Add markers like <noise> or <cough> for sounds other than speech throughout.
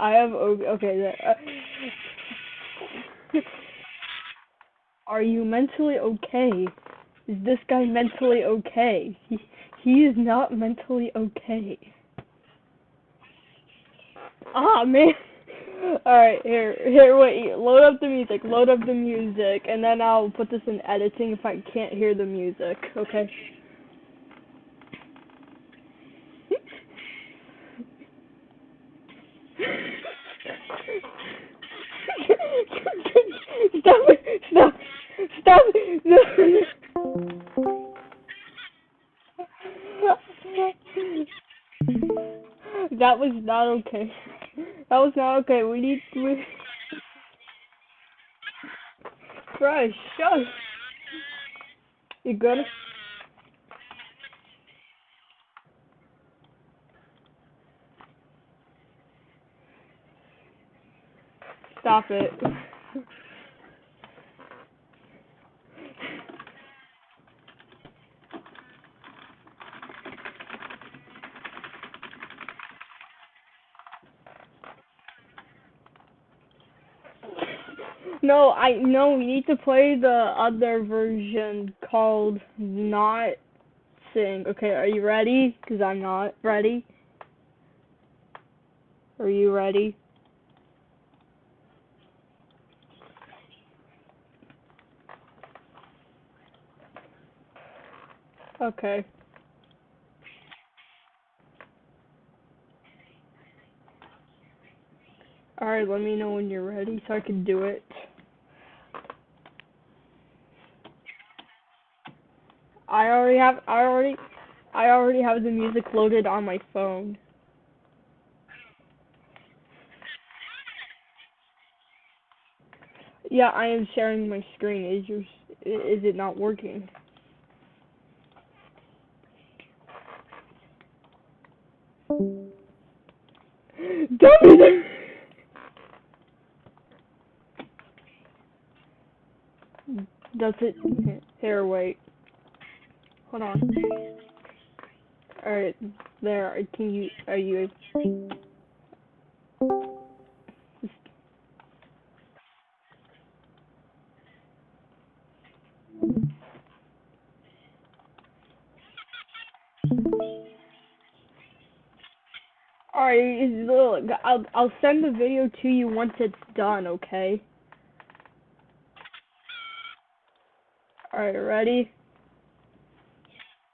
I have okay. Uh, are you mentally okay? Is this guy mentally okay? He he is not mentally okay. Ah man. <laughs> Alright, here here wait, load up the music, load up the music, and then I'll put this in editing if I can't hear the music, okay? <laughs> that was not okay. That was not okay. We need to. Christ, shut. You good? Stop it. No, I no. We need to play the other version called Not Sing. Okay, are you ready? Cause I'm not ready. Are you ready? Okay. Alright, let me know when you're ready so I can do it. I already have I already I already have the music loaded on my phone. Yeah, I am sharing my screen. Is your is it not working? <gasps> Dummy! Does it? Here, wait. Hold on. Alright, there. Can you? Are you? Alright, look, I'll I'll send the video to you once it's done, okay? Alright, ready?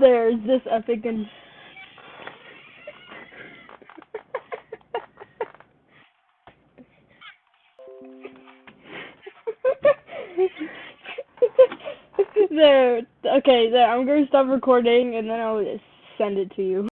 There's this epic and <laughs> there. Okay, there. I'm gonna stop recording and then I'll send it to you.